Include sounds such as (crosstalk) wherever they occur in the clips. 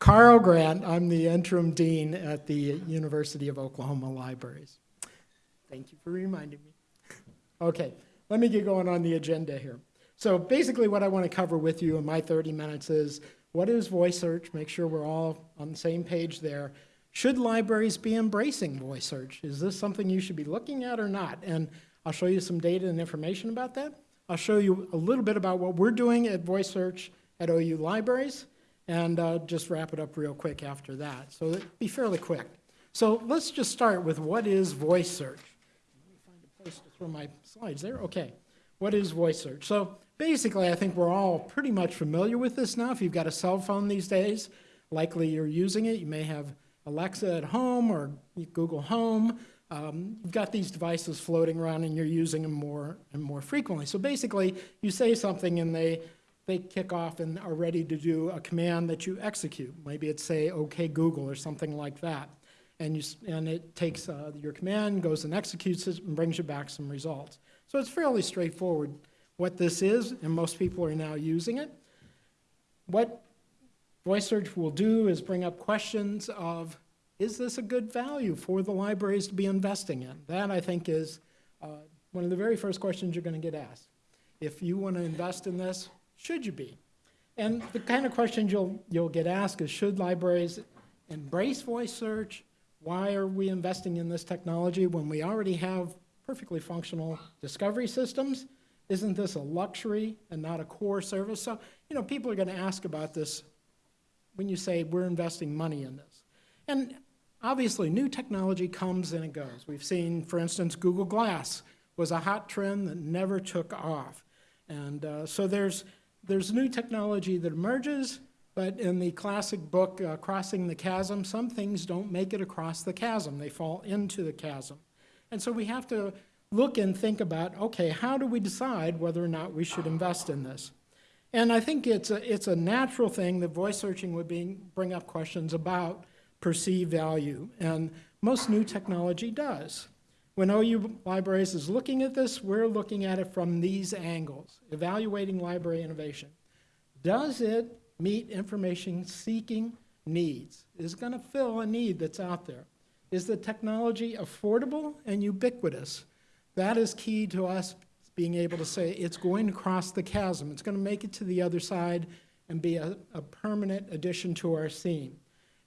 Carl Grant. I'm the interim dean at the University of Oklahoma Libraries. Thank you for reminding me. Okay, let me get going on the agenda here. So basically what I want to cover with you in my 30 minutes is what is voice search? Make sure we're all on the same page there. Should libraries be embracing voice search? Is this something you should be looking at or not? And I'll show you some data and information about that. I'll show you a little bit about what we're doing at voice search at OU libraries and uh, just wrap it up real quick after that. So be fairly quick. So let's just start with what is voice search? Let me find a place to throw my slides there. Okay, what is voice search? So basically, I think we're all pretty much familiar with this now. If you've got a cell phone these days, likely you're using it. You may have Alexa at home or Google Home. Um, you've got these devices floating around and you're using them more and more frequently. So basically, you say something and they, they kick off and are ready to do a command that you execute. Maybe it's say, OK Google or something like that. And, you, and it takes uh, your command, goes and executes it, and brings you back some results. So it's fairly straightforward what this is, and most people are now using it. What Voice search will do is bring up questions of, is this a good value for the libraries to be investing in? That, I think, is uh, one of the very first questions you're going to get asked. If you want to invest in this, should you be? And the kind of questions you'll, you'll get asked is, should libraries embrace voice search? Why are we investing in this technology when we already have perfectly functional discovery systems? Isn't this a luxury and not a core service? So, you know, people are going to ask about this when you say we're investing money in this. And obviously, new technology comes and it goes. We've seen, for instance, Google Glass was a hot trend that never took off. And uh, so there's, there's new technology that emerges, but in the classic book, uh, Crossing the Chasm, some things don't make it across the chasm. They fall into the chasm. And so we have to look and think about, okay, how do we decide whether or not we should invest in this? And I think it's a, it's a natural thing that voice searching would be, bring up questions about perceived value. And most new technology does. When OU Libraries is looking at this, we're looking at it from these angles, evaluating library innovation. Does it meet information seeking needs? Is it going to fill a need that's out there? Is the technology affordable and ubiquitous? That is key to us being able to say it's going to cross the chasm. It's going to make it to the other side and be a, a permanent addition to our scene.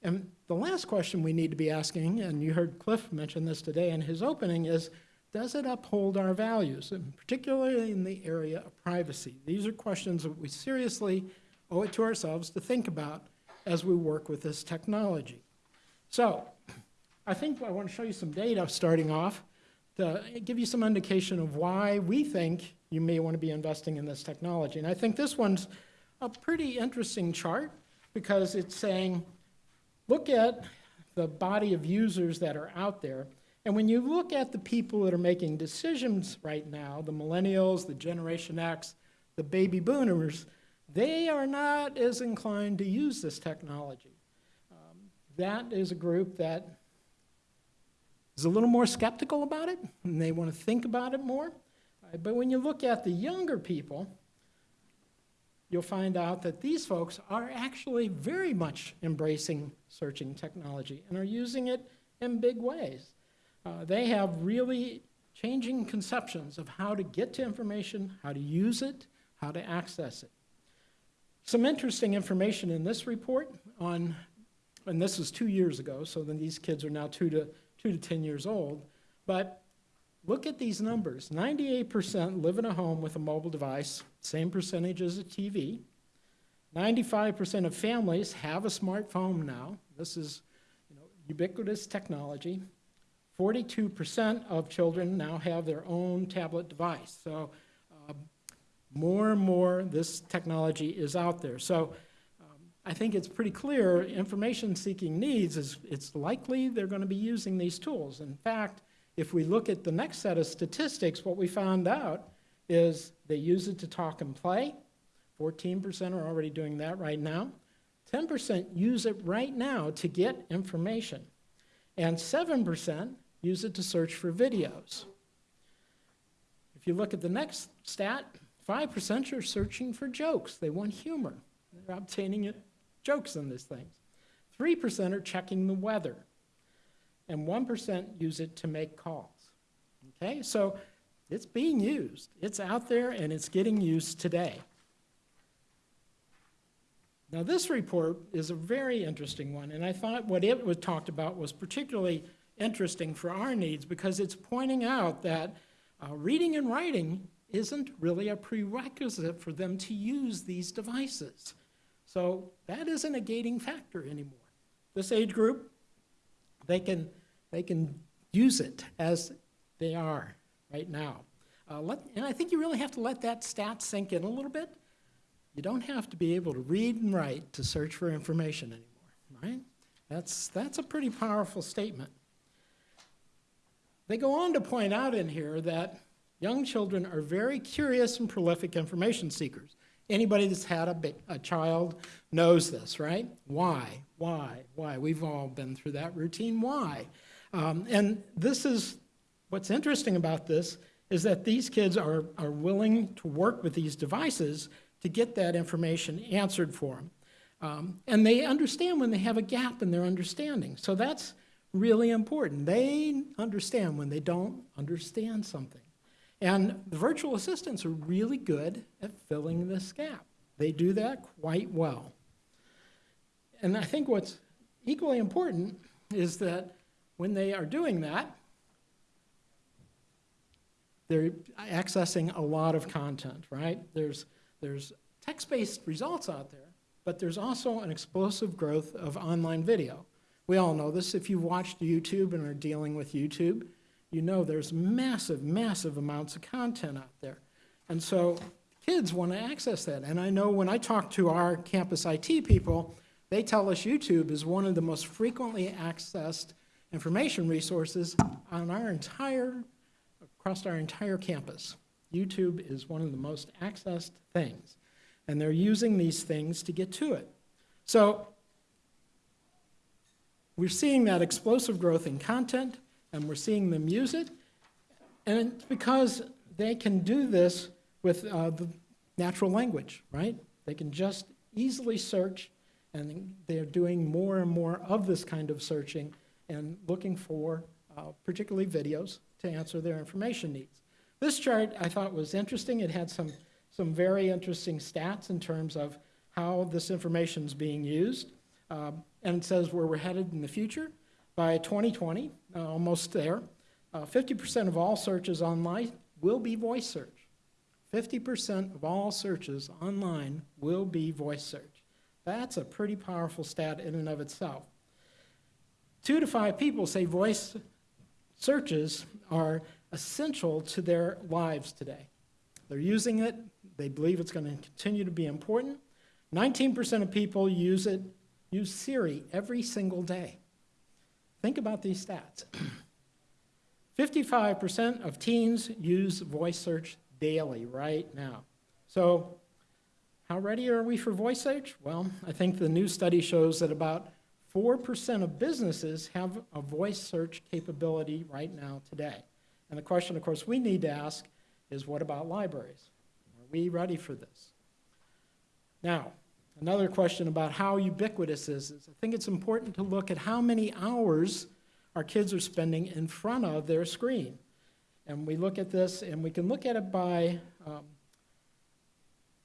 And the last question we need to be asking, and you heard Cliff mention this today in his opening, is does it uphold our values, and particularly in the area of privacy? These are questions that we seriously owe it to ourselves to think about as we work with this technology. So I think I want to show you some data starting off to give you some indication of why we think you may want to be investing in this technology. And I think this one's a pretty interesting chart because it's saying, look at the body of users that are out there. And when you look at the people that are making decisions right now, the millennials, the Generation X, the baby boomers, they are not as inclined to use this technology. Um, that is a group that is a little more skeptical about it, and they want to think about it more. But when you look at the younger people, you'll find out that these folks are actually very much embracing searching technology and are using it in big ways. Uh, they have really changing conceptions of how to get to information, how to use it, how to access it. Some interesting information in this report on, and this is two years ago, so then these kids are now two to two to 10 years old. But look at these numbers. 98% live in a home with a mobile device, same percentage as a TV. 95% of families have a smartphone now. This is you know, ubiquitous technology. 42% of children now have their own tablet device. So uh, more and more this technology is out there. So I think it's pretty clear information seeking needs is it's likely they're going to be using these tools. In fact, if we look at the next set of statistics, what we found out is they use it to talk and play. 14% are already doing that right now. 10% use it right now to get information. And 7% use it to search for videos. If you look at the next stat, 5% are searching for jokes. They want humor. They're obtaining it jokes in these things. 3% are checking the weather, and 1% use it to make calls. Okay, so it's being used. It's out there and it's getting used today. Now, this report is a very interesting one, and I thought what it was talked about was particularly interesting for our needs because it's pointing out that uh, reading and writing isn't really a prerequisite for them to use these devices. So that isn't a gating factor anymore. This age group, they can, they can use it as they are right now. Uh, let, and I think you really have to let that stat sink in a little bit. You don't have to be able to read and write to search for information anymore, right? That's, that's a pretty powerful statement. They go on to point out in here that young children are very curious and prolific information seekers. Anybody that's had a, a child knows this, right? Why? Why? Why? We've all been through that routine. Why? Um, and this is what's interesting about this is that these kids are, are willing to work with these devices to get that information answered for them. Um, and they understand when they have a gap in their understanding. So that's really important. They understand when they don't understand something. And the virtual assistants are really good at filling this gap. They do that quite well. And I think what's equally important is that when they are doing that, they're accessing a lot of content, right? There's, there's text-based results out there, but there's also an explosive growth of online video. We all know this. If you've watched YouTube and are dealing with YouTube, you know there's massive, massive amounts of content out there. And so kids want to access that. And I know when I talk to our campus IT people, they tell us YouTube is one of the most frequently accessed information resources on our entire, across our entire campus. YouTube is one of the most accessed things. And they're using these things to get to it. So we're seeing that explosive growth in content, and we're seeing them use it. And it's because they can do this with uh, the natural language, right? They can just easily search, and they're doing more and more of this kind of searching and looking for uh, particularly videos to answer their information needs. This chart I thought was interesting. It had some, some very interesting stats in terms of how this information is being used. Um, and it says where we're headed in the future. By 2020, uh, almost there, 50% uh, of all searches online will be voice search. 50% of all searches online will be voice search. That's a pretty powerful stat in and of itself. Two to five people say voice searches are essential to their lives today. They're using it, they believe it's going to continue to be important. 19% of people use it use Siri every single day. Think about these stats. (clears throat) 55% of teens use voice search daily right now. So how ready are we for voice search? Well, I think the new study shows that about 4% of businesses have a voice search capability right now today. And the question, of course, we need to ask is what about libraries? Are we ready for this? Now, Another question about how ubiquitous this is. I think it's important to look at how many hours our kids are spending in front of their screen. And we look at this, and we can look at it by, um,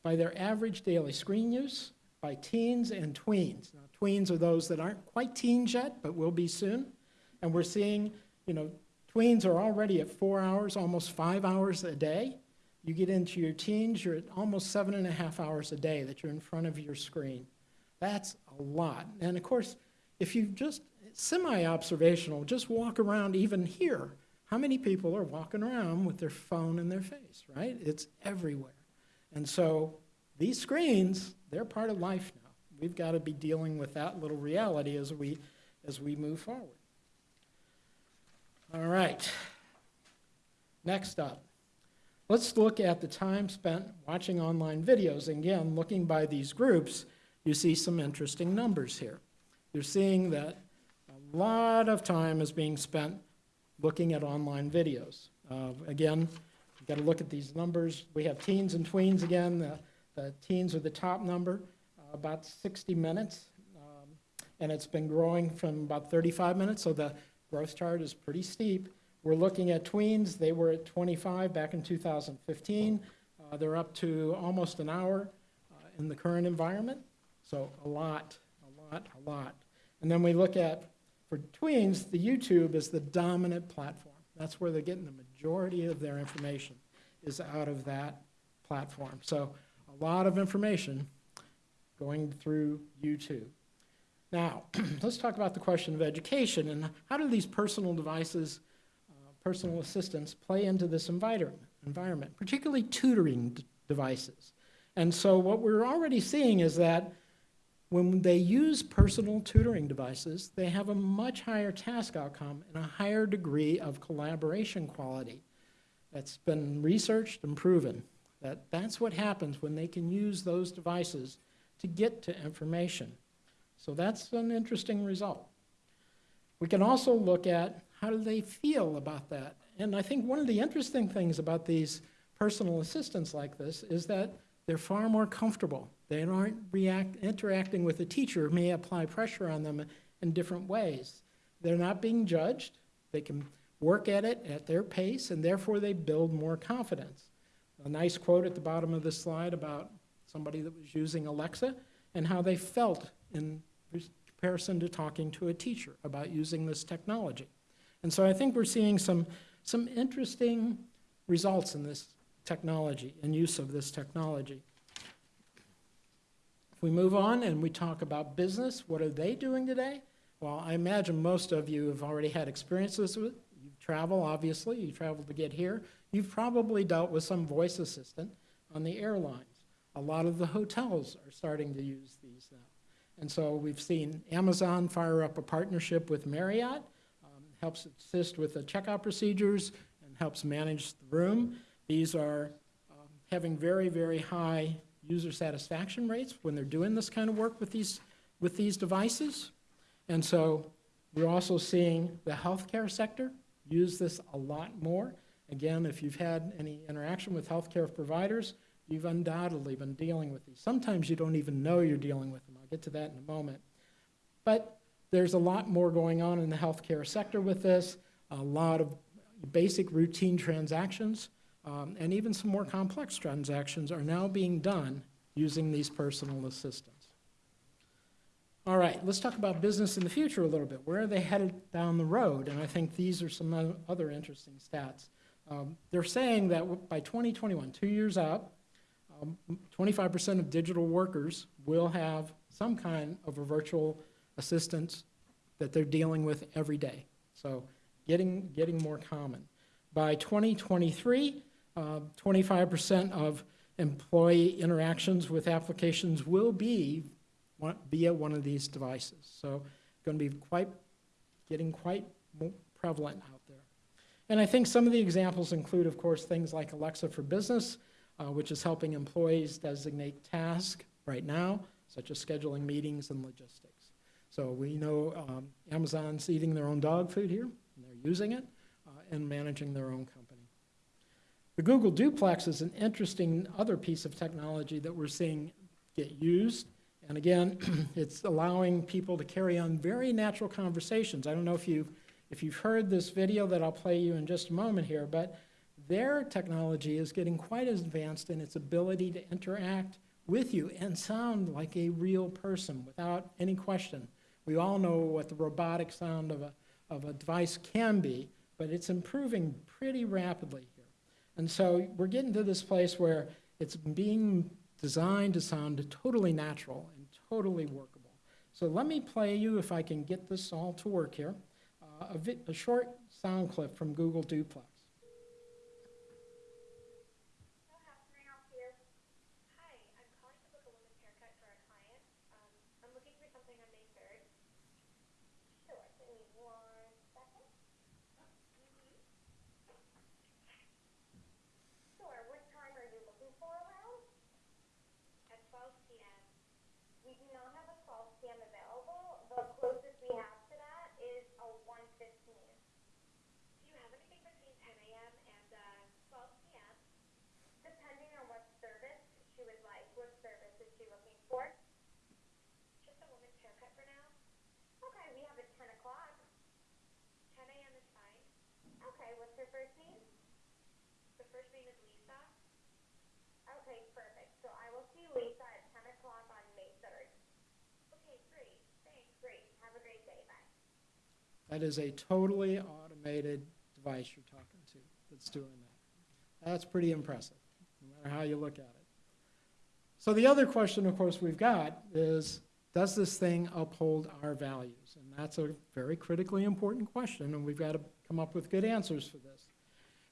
by their average daily screen use, by teens and tweens. Now, tweens are those that aren't quite teens yet, but will be soon. And we're seeing, you know, tweens are already at four hours, almost five hours a day. You get into your teens, you're at almost seven and a half hours a day that you're in front of your screen. That's a lot. And of course, if you just semi-observational, just walk around even here, how many people are walking around with their phone in their face, right? It's everywhere. And so these screens, they're part of life now. We've got to be dealing with that little reality as we, as we move forward. All right. Next up, Let's look at the time spent watching online videos. Again, looking by these groups, you see some interesting numbers here. You're seeing that a lot of time is being spent looking at online videos. Uh, again, you've got to look at these numbers. We have teens and tweens again. The, the teens are the top number, uh, about 60 minutes. Um, and it's been growing from about 35 minutes, so the growth chart is pretty steep. We're looking at tweens, they were at 25 back in 2015. Uh, They're up to almost an hour uh, in the current environment, so a lot, a lot, a lot. And then we look at, for tweens, the YouTube is the dominant platform. That's where they're getting the majority of their information, is out of that platform. So a lot of information going through YouTube. Now, (clears throat) let's talk about the question of education and how do these personal devices, personal assistants, play into this environment, environment particularly tutoring devices. And so what we're already seeing is that when they use personal tutoring devices, they have a much higher task outcome and a higher degree of collaboration quality. That's been researched and proven that that's what happens when they can use those devices to get to information. So that's an interesting result. We can also look at how do they feel about that. And I think one of the interesting things about these personal assistants like this is that they're far more comfortable. They aren't react, interacting with a teacher who may apply pressure on them in different ways. They're not being judged. They can work at it at their pace, and therefore they build more confidence. A nice quote at the bottom of this slide about somebody that was using Alexa and how they felt in comparison to talking to a teacher about using this technology. And so I think we're seeing some, some interesting results in this technology and use of this technology. If we move on and we talk about business, what are they doing today? Well, I imagine most of you have already had experiences with You travel, obviously, you travel to get here. You've probably dealt with some voice assistant on the airlines. A lot of the hotels are starting to use these now. And so we've seen Amazon fire up a partnership with Marriott, helps assist with the checkout procedures and helps manage the room. These are um, having very, very high user satisfaction rates when they're doing this kind of work with these, with these devices. And so we're also seeing the healthcare sector use this a lot more. Again, if you've had any interaction with healthcare providers, you've undoubtedly been dealing with these. Sometimes you don't even know you're dealing with them. I'll get to that in a moment. But there's a lot more going on in the healthcare sector with this, a lot of basic routine transactions, um, and even some more complex transactions are now being done using these personal assistants. All right, let's talk about business in the future a little bit. Where are they headed down the road? And I think these are some other interesting stats. Um, they're saying that by 2021, two years out, 25% um, of digital workers will have some kind of a virtual assistant that they're dealing with every day. So getting, getting more common. By 2023, 25% uh, of employee interactions with applications will be via one of these devices. So going to be quite, getting quite prevalent out there. And I think some of the examples include, of course, things like Alexa for Business, uh, which is helping employees designate tasks right now, such as scheduling meetings and logistics. So we know um, Amazon's eating their own dog food here, and they're using it, uh, and managing their own company. The Google Duplex is an interesting other piece of technology that we're seeing get used. And again, (clears throat) it's allowing people to carry on very natural conversations. I don't know if you've, if you've heard this video that I'll play you in just a moment here, but their technology is getting quite advanced in its ability to interact with you and sound like a real person without any question. We all know what the robotic sound of a, of a device can be, but it's improving pretty rapidly here. And so we're getting to this place where it's being designed to sound totally natural and totally workable. So let me play you, if I can get this all to work here, uh, a, a short sound clip from Google Duplex. That is a totally automated device you're talking to that's doing that. That's pretty impressive, no matter how you look at it. So the other question, of course, we've got is, does this thing uphold our values? And that's a very critically important question, and we've got to come up with good answers for this.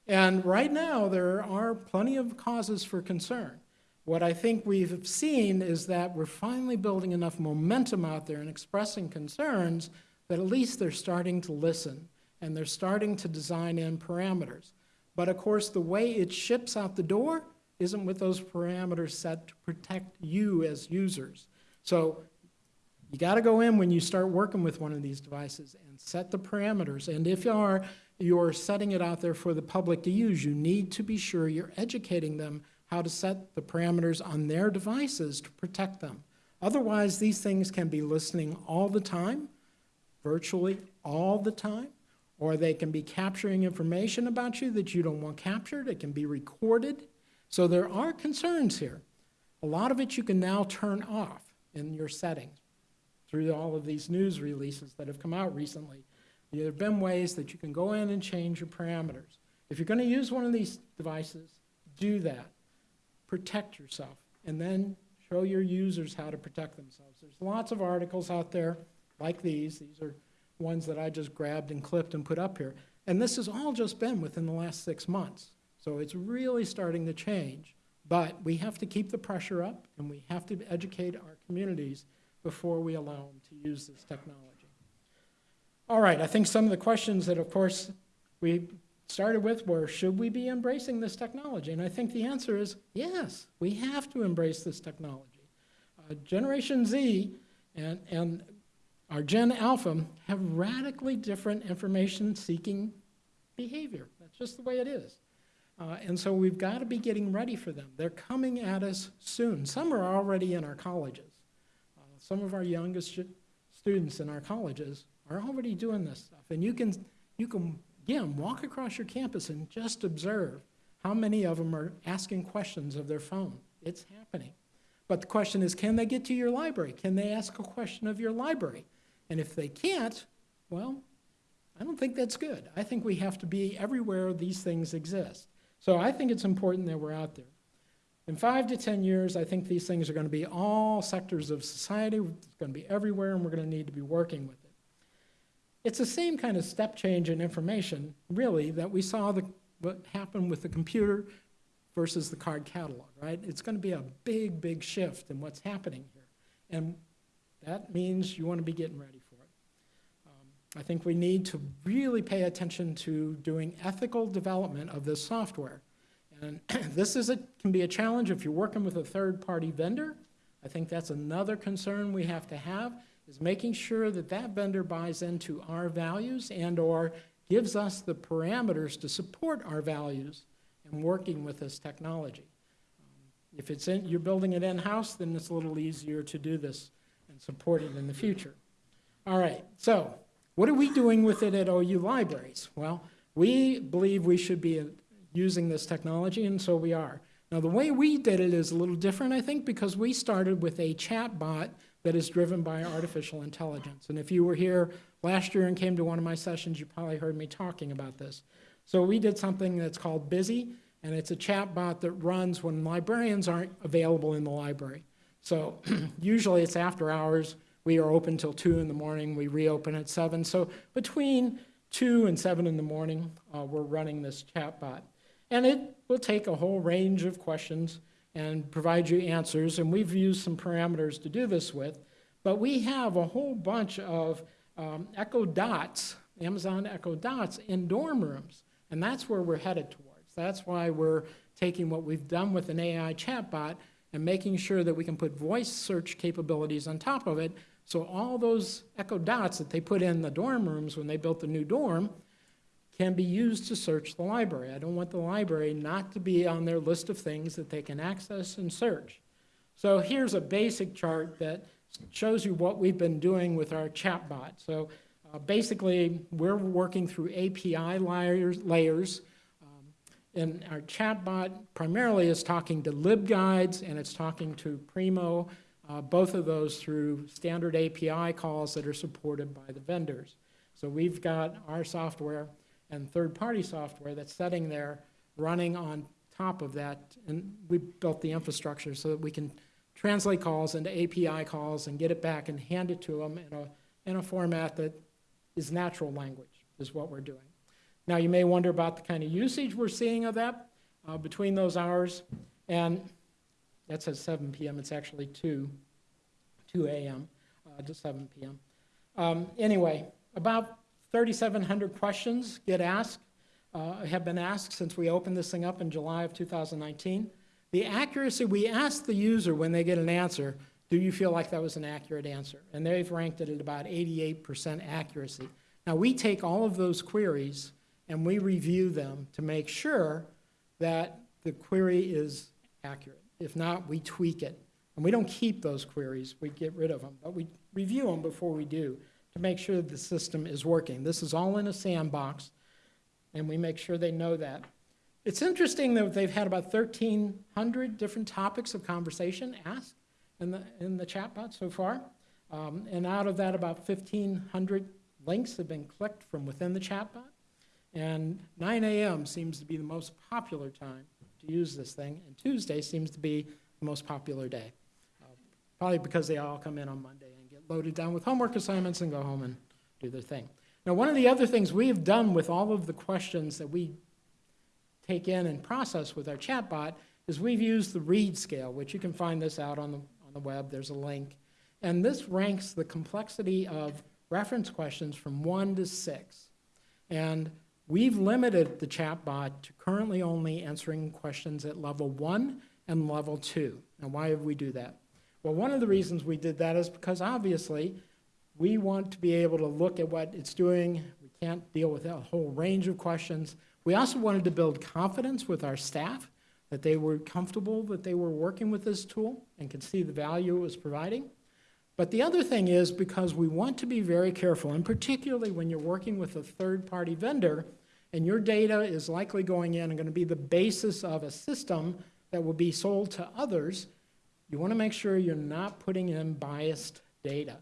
And right now, there are plenty of causes for concern. What I think we've seen is that we're finally building enough momentum out there and expressing concerns that at least they're starting to listen and they're starting to design in parameters. But of course, the way it ships out the door isn't with those parameters set to protect you as users. So you got to go in when you start working with one of these devices and set the parameters. And if you are, you're setting it out there for the public to use, you need to be sure you're educating them how to set the parameters on their devices to protect them. Otherwise, these things can be listening all the time, virtually all the time, or they can be capturing information about you that you don't want captured. It can be recorded. So there are concerns here. A lot of it you can now turn off in your settings through all of these news releases that have come out recently. There have been ways that you can go in and change your parameters. If you're going to use one of these devices, do that protect yourself, and then show your users how to protect themselves. There's lots of articles out there like these. These are ones that I just grabbed and clipped and put up here. And this has all just been within the last six months. So it's really starting to change. But we have to keep the pressure up, and we have to educate our communities before we allow them to use this technology. All right, I think some of the questions that, of course, we started with were, should we be embracing this technology? And I think the answer is yes, we have to embrace this technology. Uh, Generation Z and, and our Gen Alpha have radically different information-seeking behavior. That's just the way it is. Uh, and so we've got to be getting ready for them. They're coming at us soon. Some are already in our colleges. Uh, some of our youngest students in our colleges are already doing this stuff. And you can, you can Again, walk across your campus and just observe how many of them are asking questions of their phone. It's happening. But the question is, can they get to your library? Can they ask a question of your library? And if they can't, well, I don't think that's good. I think we have to be everywhere these things exist. So I think it's important that we're out there. In five to 10 years, I think these things are going to be all sectors of society. It's going to be everywhere, and we're going to need to be working with it. It's the same kind of step change in information, really, that we saw the, what happened with the computer versus the card catalog, right? It's going to be a big, big shift in what's happening here. And that means you want to be getting ready for it. Um, I think we need to really pay attention to doing ethical development of this software. And (clears throat) this is a, can be a challenge if you're working with a third-party vendor. I think that's another concern we have to have is making sure that that vendor buys into our values and or gives us the parameters to support our values in working with this technology. Um, if it's in, you're building it in-house, then it's a little easier to do this and support it in the future. All right, so what are we doing with it at OU libraries? Well, we believe we should be using this technology, and so we are. Now, the way we did it is a little different, I think, because we started with a chat bot that is driven by artificial intelligence. And if you were here last year and came to one of my sessions, you probably heard me talking about this. So we did something that's called Bizzy, and it's a chat bot that runs when librarians aren't available in the library. So (clears throat) usually it's after hours. We are open till 2 in the morning. We reopen at 7. So between 2 and 7 in the morning, uh, we're running this chat bot. And it will take a whole range of questions and provide you answers. And we've used some parameters to do this with. But we have a whole bunch of um, Echo Dots, Amazon Echo Dots, in dorm rooms. And that's where we're headed towards. That's why we're taking what we've done with an AI chatbot and making sure that we can put voice search capabilities on top of it. So all those Echo Dots that they put in the dorm rooms when they built the new dorm, can be used to search the library. I don't want the library not to be on their list of things that they can access and search. So here's a basic chart that shows you what we've been doing with our chatbot. So uh, basically, we're working through API layers, layers and our chatbot primarily is talking to LibGuides and it's talking to Primo, uh, both of those through standard API calls that are supported by the vendors. So we've got our software and third-party software that's sitting there running on top of that. And we built the infrastructure so that we can translate calls into API calls and get it back and hand it to them in a, in a format that is natural language, is what we're doing. Now, you may wonder about the kind of usage we're seeing of that uh, between those hours. And that says 7 PM, it's actually 2, 2 AM uh, to 7 PM. Um, Anyway, about 3,700 questions get asked, uh, have been asked since we opened this thing up in July of 2019. The accuracy, we ask the user when they get an answer, do you feel like that was an accurate answer? And they've ranked it at about 88% accuracy. Now, we take all of those queries and we review them to make sure that the query is accurate. If not, we tweak it. And we don't keep those queries, we get rid of them, but we review them before we do to make sure the system is working. This is all in a sandbox, and we make sure they know that. It's interesting that they've had about 1,300 different topics of conversation asked in the, in the chatbot so far. Um, and out of that, about 1,500 links have been clicked from within the chatbot. And 9 a.m. seems to be the most popular time to use this thing, and Tuesday seems to be the most popular day. Uh, Probably because they all come in on Monday and get loaded down with homework assignments and go home and do their thing. Now, one of the other things we have done with all of the questions that we take in and process with our chatbot is we've used the READ scale, which you can find this out on the, on the web, there's a link. And this ranks the complexity of reference questions from one to six. And we've limited the chatbot to currently only answering questions at level one and level two. Now, why have we do that? Well, one of the reasons we did that is because obviously we want to be able to look at what it's doing. We can't deal with a whole range of questions. We also wanted to build confidence with our staff that they were comfortable that they were working with this tool and could see the value it was providing. But the other thing is because we want to be very careful, and particularly when you're working with a third-party vendor, and your data is likely going in and going to be the basis of a system that will be sold to others, you want to make sure you're not putting in biased data.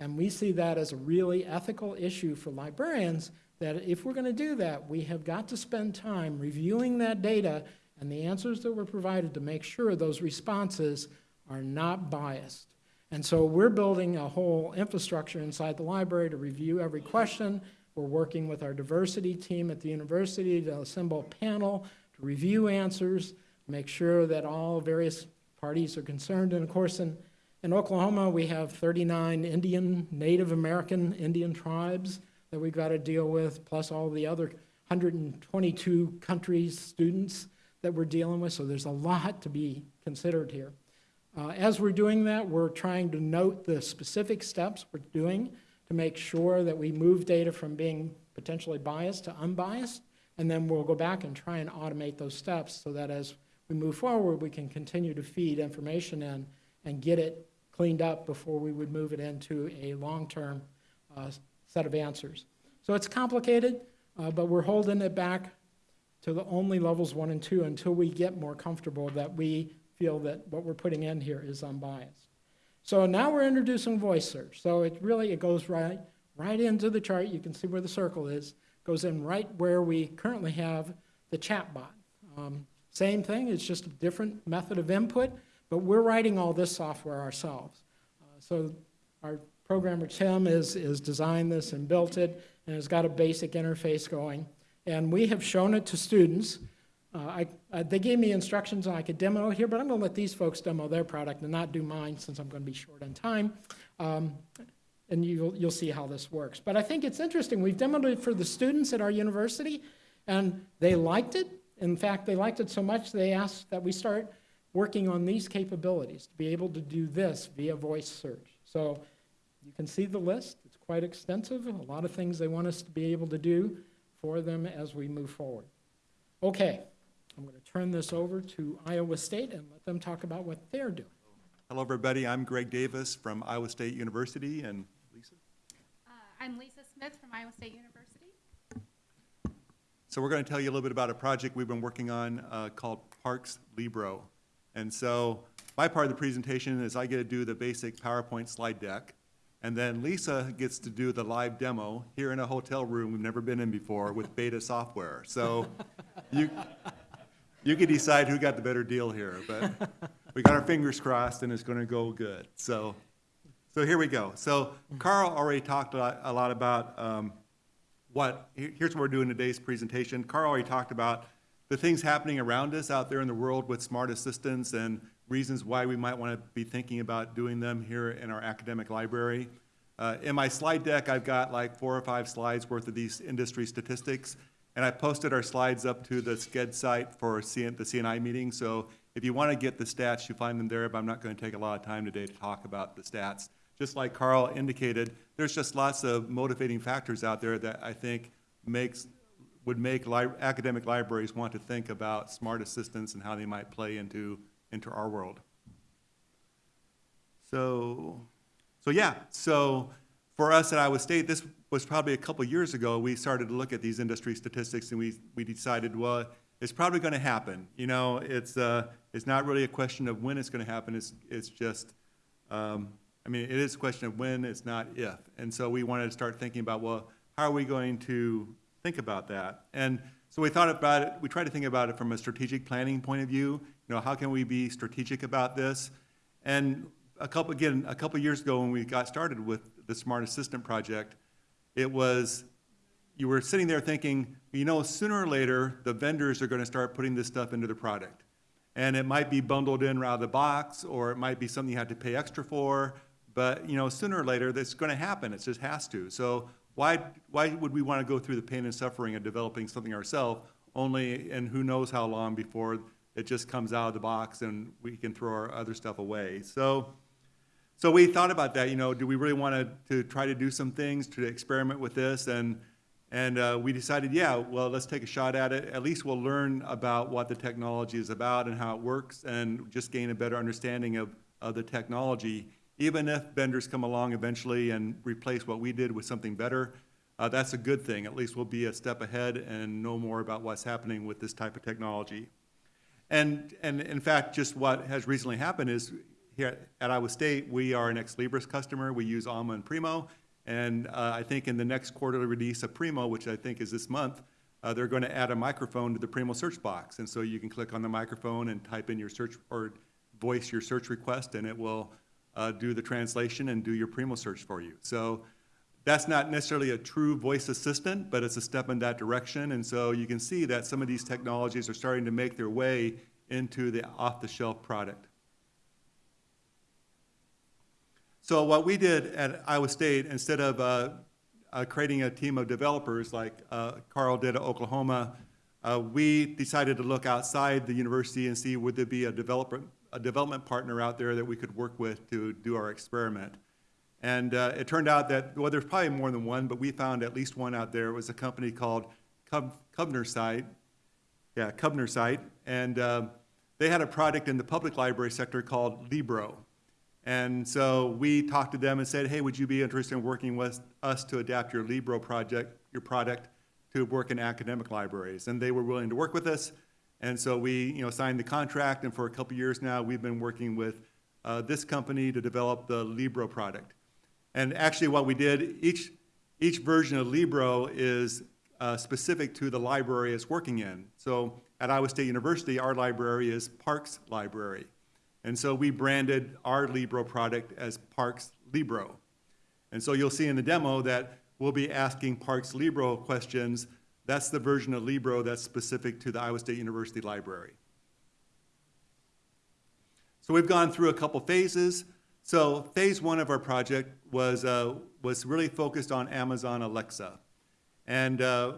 And we see that as a really ethical issue for librarians, that if we're going to do that, we have got to spend time reviewing that data and the answers that were provided to make sure those responses are not biased. And so we're building a whole infrastructure inside the library to review every question. We're working with our diversity team at the university to assemble a panel to review answers, make sure that all various parties are concerned. And of course, in, in Oklahoma, we have 39 Indian, Native American Indian tribes that we've got to deal with, plus all the other 122 countries, students that we're dealing with. So there's a lot to be considered here. Uh, as we're doing that, we're trying to note the specific steps we're doing to make sure that we move data from being potentially biased to unbiased, and then we'll go back and try and automate those steps so that as we move forward, we can continue to feed information in and get it cleaned up before we would move it into a long-term uh, set of answers. So it's complicated, uh, but we're holding it back to the only levels one and two until we get more comfortable that we feel that what we're putting in here is unbiased. So now we're introducing voice search. So it really, it goes right, right into the chart. You can see where the circle is. Goes in right where we currently have the chatbot. Um, same thing, it's just a different method of input, but we're writing all this software ourselves. Uh, so our programmer Tim is, is designed this and built it, and has got a basic interface going. And we have shown it to students. Uh, I, uh, they gave me instructions on I could demo here, but I'm going to let these folks demo their product and not do mine since I'm going to be short on time. Um, and you'll, you'll see how this works. But I think it's interesting. We've demoed it for the students at our university, and they liked it. In fact, they liked it so much they asked that we start working on these capabilities to be able to do this via voice search. So you can see the list. It's quite extensive. A lot of things they want us to be able to do for them as we move forward. Okay, I'm going to turn this over to Iowa State and let them talk about what they're doing. Hello, everybody. I'm Greg Davis from Iowa State University, and Lisa? Uh, I'm Lisa Smith from Iowa State University. So we're going to tell you a little bit about a project we've been working on uh, called Parks Libro. And so my part of the presentation is I get to do the basic PowerPoint slide deck, And then Lisa gets to do the live demo here in a hotel room we've never been in before with beta software. So (laughs) you, you can decide who got the better deal here, but we got our fingers crossed and it's gonna go good. So, so here we go. So Carl already talked a lot, a lot about, um, what, here's what we're doing in today's presentation. Carl already talked about the things happening around us out there in the world with smart assistants and reasons why we might want to be thinking about doing them here in our academic library. Uh, in my slide deck, I've got like four or five slides worth of these industry statistics, and I posted our slides up to the Sched site for CN, the CNI meeting. So if you want to get the stats, you find them there, but I'm not going to take a lot of time today to talk about the stats. Just like Carl indicated, there's just lots of motivating factors out there that I think makes, would make li- academic libraries want to think about smart assistants and how they might play into, into our world. So, so yeah, so for us at Iowa State, this was probably a couple years ago, we started to look at these industry statistics and we, we decided, well, it's probably gonna happen. You know, it's, uh, it's not really a question of when it's gonna happen, it's, it's just, um, I mean, it is a question of when, it's not if. And so we wanted to start thinking about, well, how are we going to think about that? And so we thought about it, we tried to think about it from a strategic planning point of view. You know, how can we be strategic about this? And a couple, again, a couple years ago when we got started with the Smart Assistant Project, it was, you were sitting there thinking, you know, sooner or later, the vendors are gonna start putting this stuff into the product. And it might be bundled in out of the box, or it might be something you have to pay extra for, but, you know, sooner or later, that's gonna happen, it just has to. So why, why would we wanna go through the pain and suffering of developing something ourselves, only, and who knows how long before it just comes out of the box and we can throw our other stuff away. So, so we thought about that, you know, do we really want to, try to do some things to experiment with this? And, and uh, we decided, yeah, well, let's take a shot at it. At least we'll learn about what the technology is about and how it works and just gain a better understanding of, of the technology. Even if vendors come along eventually and replace what we did with something better, uh, that's a good thing. At least we'll be a step ahead and know more about what's happening with this type of technology. And, and in fact, just what has recently happened is here at Iowa State, we are an Ex Libris customer. We use Alma and Primo. And uh, I think in the next quarterly release of Primo, which I think is this month, uh, they're going to add a microphone to the Primo search box. And so you can click on the microphone and type in your search or voice your search request, and it will uh, do the translation and do your Primo search for you. So that's not necessarily a true voice assistant, but it's a step in that direction. And so you can see that some of these technologies are starting to make their way into the off-the-shelf product. So what we did at Iowa State, instead of uh, uh, creating a team of developers like uh, Carl did at Oklahoma, uh, we decided to look outside the university and see would there be a developer, a development partner out there that we could work with to do our experiment. And uh, it turned out that, well, there's probably more than one, but we found at least one out there. It was a company called Cub, ConverSight. Yeah, ConverSight. And um, they had a product in the public library sector called Libro. And so we talked to them and said, hey, would you be interested in working with us to adapt your Libro project, your product, to work in academic libraries? And they were willing to work with us. And so we, you know, signed the contract, and for a couple years now, we've been working with uh, this company to develop the Libro product. And actually what we did, each, each version of Libro is uh, specific to the library it's working in. So at Iowa State University, our library is Parks Library. And so we branded our Libro product as Parks Libro. And so you'll see in the demo that we'll be asking Parks Libro questions. That's the version of Libro that's specific to the Iowa State University Library. So we've gone through a couple phases. So phase one of our project was, uh, was really focused on Amazon Alexa. And, uh,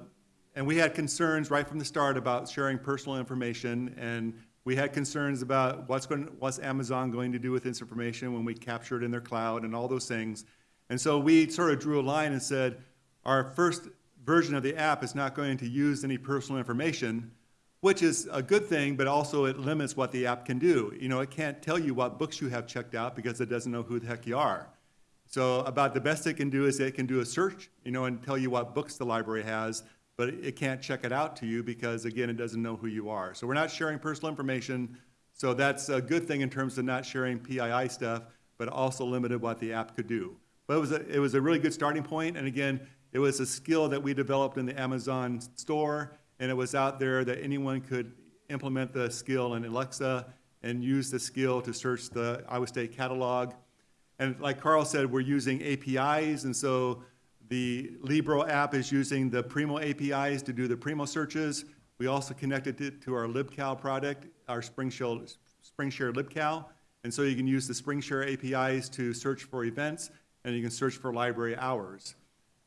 and we had concerns right from the start about sharing personal information, and we had concerns about what's, going, what's Amazon going to do with this information when we capture it in their cloud and all those things. And so we sort of drew a line and said, our first version of the app is not going to use any personal information, which is a good thing, but also it limits what the app can do. You know, it can't tell you what books you have checked out because it doesn't know who the heck you are. So about the best it can do is it can do a search, you know, and tell you what books the library has, but it can't check it out to you because, again, it doesn't know who you are. So we're not sharing personal information, so that's a good thing in terms of not sharing PII stuff, but also limited what the app could do. But it was a, it was a really good starting point, and again, it was a skill that we developed in the Amazon store, and it was out there that anyone could implement the skill in Alexa and use the skill to search the Iowa State catalog. And like Carl said, we're using APIs, and so the Libro app is using the Primo APIs to do the Primo searches. We also connected it to our LibCal product, our SpringShare, SpringShare LibCal. And so you can use the SpringShare APIs to search for events, and you can search for library hours.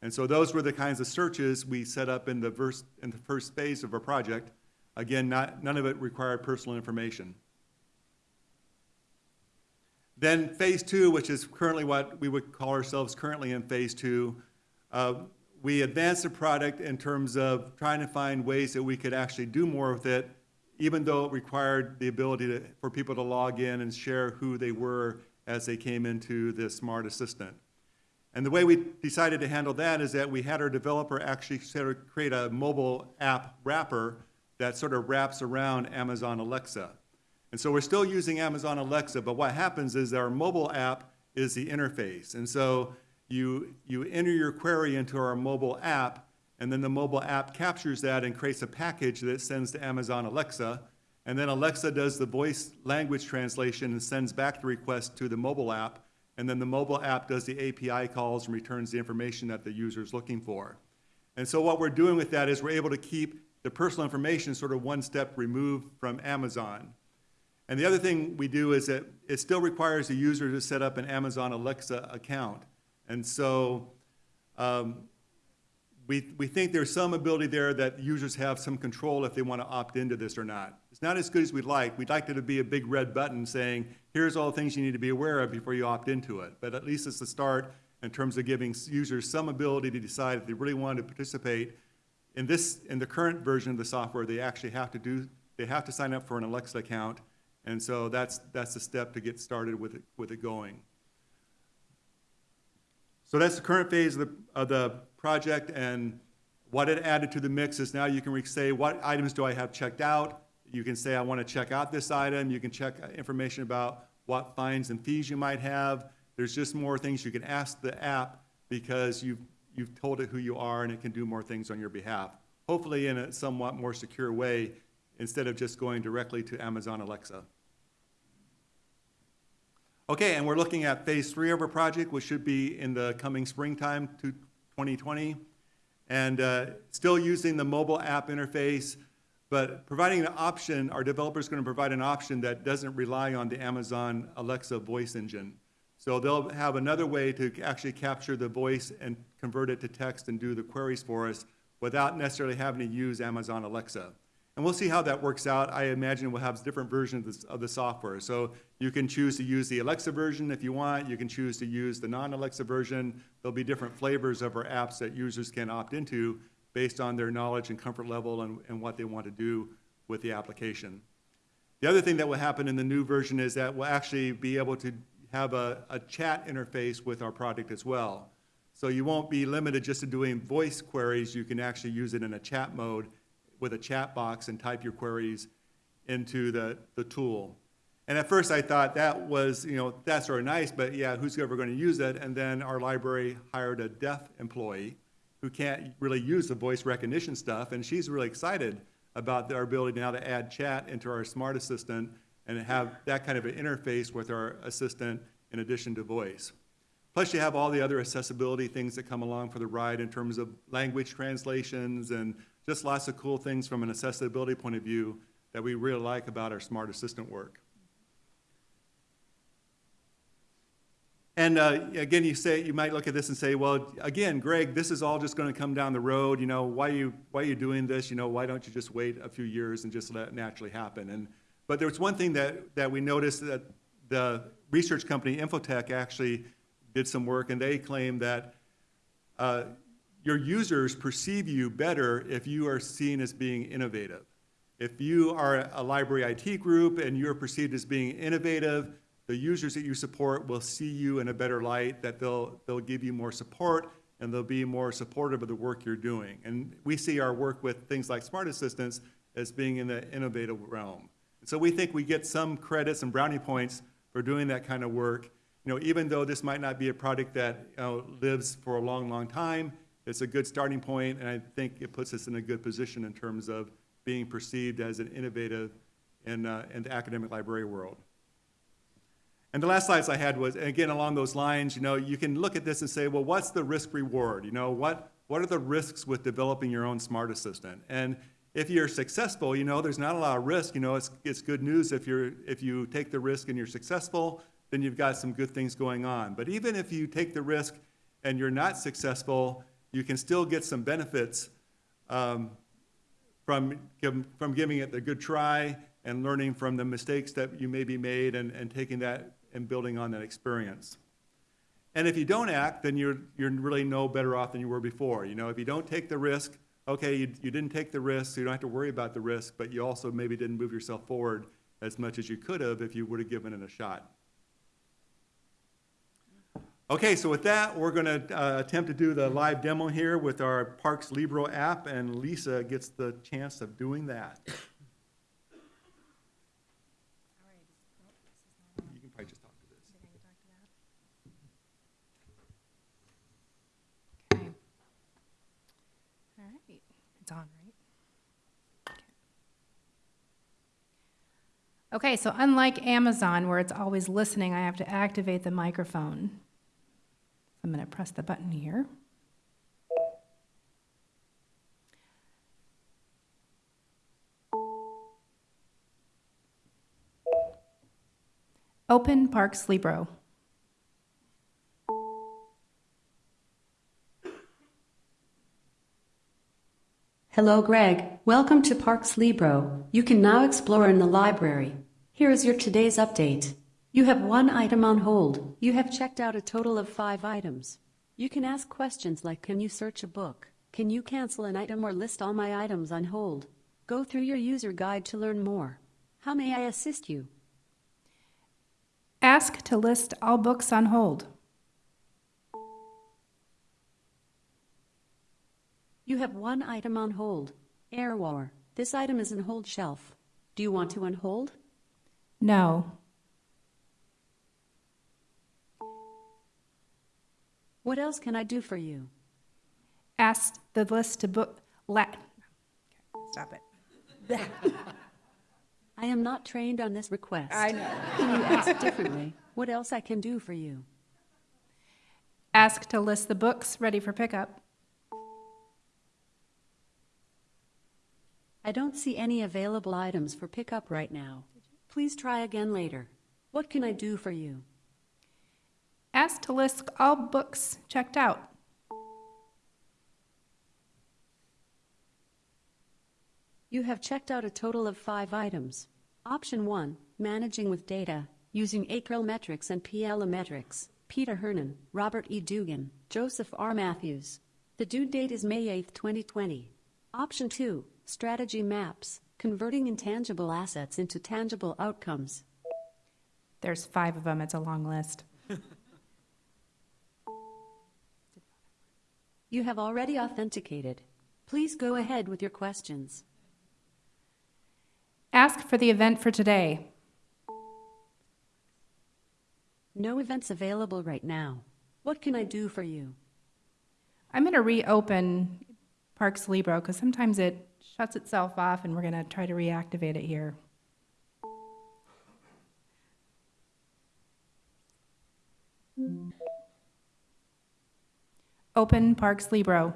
And so those were the kinds of searches we set up in the first, in the first phase of our project. Again, not, none of it required personal information. Then phase two, which is currently what we would call ourselves currently in phase two, uh, we advanced the product in terms of trying to find ways that we could actually do more with it, even though it required the ability to, for people to log in and share who they were as they came into the smart assistant. And the way we decided to handle that is that we had our developer actually sort of create a mobile app wrapper that sort of wraps around Amazon Alexa. And so we're still using Amazon Alexa, but what happens is our mobile app is the interface. And so you, you enter your query into our mobile app, and then the mobile app captures that and creates a package that sends to Amazon Alexa. And then Alexa does the voice language translation and sends back the request to the mobile app. And then the mobile app does the API calls and returns the information that the user is looking for. And so what we're doing with that is we're able to keep the personal information sort of one step removed from Amazon. And the other thing we do is that it still requires the user to set up an Amazon Alexa account. And so um, we, we think there's some ability there that users have some control if they want to opt into this or not. It's not as good as we'd like. We'd like it to be a big red button saying, here's all the things you need to be aware of before you opt into it. But at least it's a start in terms of giving users some ability to decide if they really want to participate. In this, in the current version of the software, they actually have to do, they have to sign up for an Alexa account. And so that's, that's the step to get started with it, with it going. So that's the current phase of the, of the project, and what it added to the mix is now you can say, what items do I have checked out? You can say, I want to check out this item. You can check uh, information about what fines and fees you might have. There's just more things you can ask the app because you've, you've told it who you are and it can do more things on your behalf. Hopefully in a somewhat more secure way instead of just going directly to Amazon Alexa. Okay, and we're looking at phase three of our project, which should be in the coming springtime to 2020. And uh, still using the mobile app interface, but providing an option, our developer is going to provide an option that doesn't rely on the Amazon Alexa voice engine. So they'll have another way to actually capture the voice and convert it to text and do the queries for us without necessarily having to use Amazon Alexa. And we'll see how that works out. I imagine we'll have different versions of, of the software. So you can choose to use the Alexa version if you want. You can choose to use the non-Alexa version. There'll be different flavors of our apps that users can opt into based on their knowledge and comfort level and, and what they want to do with the application. The other thing that will happen in the new version is that we'll actually be able to have a, a chat interface with our product as well. So you won't be limited just to doing voice queries. You can actually use it in a chat mode with a chat box and type your queries into the, the tool. And at first I thought that was, you know, that's sort of nice, but yeah, who's ever going to use it? And then our library hired a deaf employee who can't really use the voice recognition stuff, and she's really excited about our ability now to add chat into our smart assistant and have that kind of an interface with our assistant in addition to voice. Plus you have all the other accessibility things that come along for the ride in terms of language translations and just lots of cool things from an accessibility point of view that we really like about our smart assistant work. And uh, again, you say you might look at this and say, well, again, Greg, this is all just going to come down the road. You know, why are you why are you doing this? You know, why don't you just wait a few years and just let it naturally happen? And but there was one thing that that we noticed that the research company Infotech actually did some work, and they claim that uh, your users perceive you better if you are seen as being innovative. If you are a library IT group and you're perceived as being innovative, the users that you support will see you in a better light, that they'll, they'll give you more support and they'll be more supportive of the work you're doing. And we see our work with things like smart assistants as being in the innovative realm. So we think we get some credits and brownie points for doing that kind of work. you know, even though this might not be a product that, you know, lives for a long, long time, it's a good starting point, and I think it puts us in a good position in terms of being perceived as an innovative in, uh, in the academic library world. And the last slides I had was, again, along those lines, you know, you can look at this and say, well, what's the risk reward? You know, what, what are the risks with developing your own smart assistant? And if you're successful, you know, there's not a lot of risk. You know, it's, it's good news if you're, if you take the risk and you're successful, then you've got some good things going on. But even if you take the risk and you're not successful, you can still get some benefits um, from, from giving it the good try and learning from the mistakes that you maybe made and, and taking that and building on that experience. And if you don't act, then you're, you're really no better off than you were before. You know, if you don't take the risk, okay, you, you didn't take the risk, so you don't have to worry about the risk, but you also maybe didn't move yourself forward as much as you could have if you would have given it a shot. Okay, so with that, we're going to uh, attempt to do the live demo here with our Parks Libro app, and Lisa gets the chance of doing that. (coughs) You can probably just talk to this. Okay. All right, it's on, right? Okay, so unlike Amazon, where it's always listening, I have to activate the microphone. I'm going to press the button here. Open Parks Libro. Hello, Greg. Welcome to Parks Libro. You can now explore in the library. Here is your today's update. You have one item on hold. You have checked out a total of five items. You can ask questions like Can you search a book? Can you cancel an item or list all my items on hold? Go through your user guide to learn more. How may I assist you? Ask to list all books on hold. You have one item on hold. Air War. This item is in hold shelf. Do you want to unhold? No. What else can I do for you? Ask the list to book. La- stop it. (laughs) I am not trained on this request. I know. Can you ask differently? What else I can do for you? Ask to list the books ready for pickup. I don't see any available items for pickup right now. Please try again later. What can I do for you? Ask to list all books checked out. You have checked out a total of five items. Option 1 Managing with Data, using Acrel Metrics and Metrics. Peter Hernon, Robert E. Dugan, Joseph R. Matthews. The due date is May 8, 2020. Option 2 Strategy Maps, converting intangible assets into tangible outcomes. There's five of them. It's a long list. You have already authenticated. Please go ahead with your questions. Ask for the event for today. No events available right now. What can I do for you? I'm going to reopen Parks Libro because sometimes it shuts itself off, and we're going to try to reactivate it here. Open Parks Libro.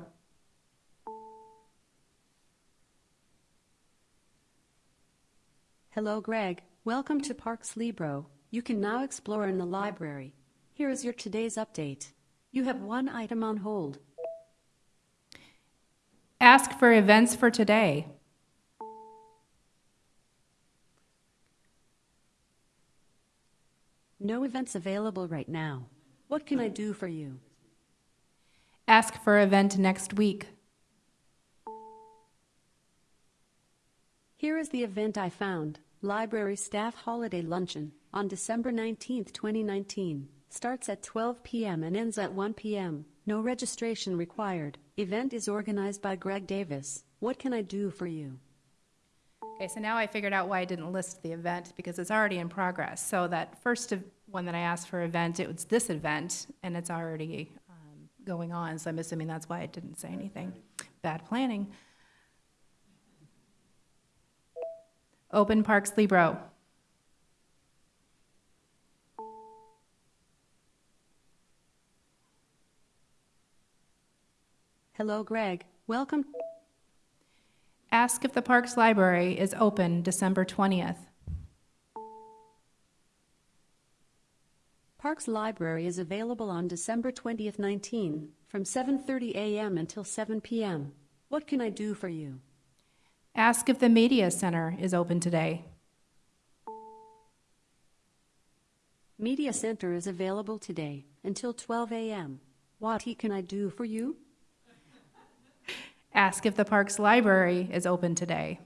Hello, Greg. Welcome to Parks Libro. You can now explore in the library. Here is your today's update. You have one item on hold. Ask for events for today. No events available right now. What can I do for you? Ask for event next week. Here is the event I found Library Staff Holiday Luncheon on December 19, 2019. Starts at 12 p.m. and ends at 1 p.m. No registration required. Event is organized by Greg Davis. What can I do for you? Okay, so now I figured out why I didn't list the event because it's already in progress. So that first one that I asked for event, it was this event, and it's already going on, so I'm assuming that's why it didn't say anything. Bad planning. Open Parks Libro. Hello, Greg. Welcome. Ask if the Parks Library is open December 20th. Parks Library is available on December 20th, 19, from 7:30 a.m. until 7 p.m. What can I do for you? Ask if the Media Center is open today. Media Center is available today until 12 a.m. What can I do for you? Ask if the Parks Library is open today.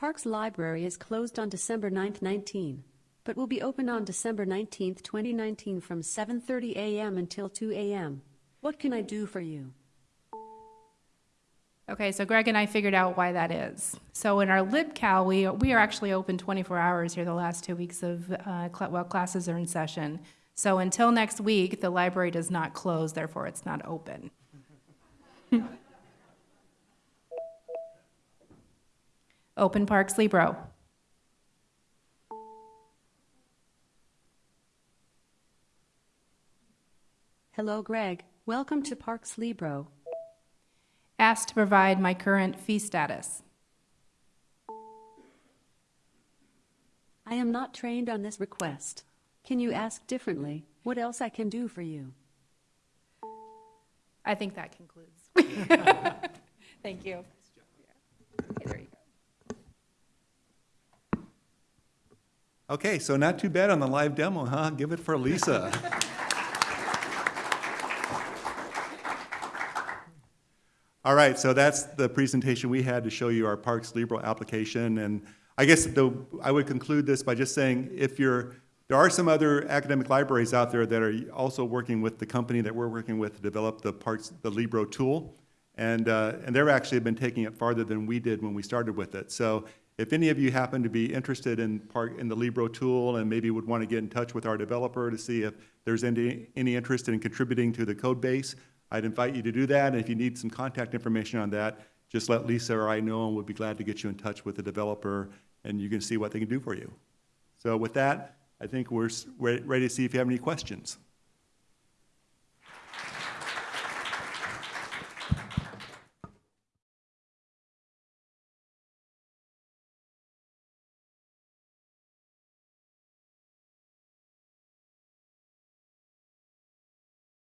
Parks Library is closed on December 9th, 19, but will be open on December 19th, 2019 from 7:30 a.m. until 2 a.m. What can I do for you? Okay, so Greg and I figured out why that is. So in our LibCal, we, we are actually open 24 hours here the last two weeks of, uh, cl- while classes are in session. So until next week, the library does not close, therefore it's not open. (laughs) Open Parks Libro. Hello, Greg. Welcome to Parks Libro. Asked to provide my current fee status. I am not trained on this request. Can you ask differently? What else I can do for you? I think that concludes. (laughs) Thank you. Okay, there you go. Okay, so not too bad on the live demo, huh? Give it for Lisa. (laughs) All right, so that's the presentation we had to show you our Parks Libro application. And I guess the, I would conclude this by just saying, if you're, there are some other academic libraries out there that are also working with the company that we're working with to develop the Parks, the Libro tool. And, uh, and they're actually been taking it farther than we did when we started with it. So if any of you happen to be interested in part, in the Libro tool and maybe would want to get in touch with our developer to see if there's any, any interest in contributing to the code base, I'd invite you to do that. And if you need some contact information on that, just let Lisa or I know and we'll be glad to get you in touch with the developer and you can see what they can do for you. So with that, I think we're ready to see if you have any questions.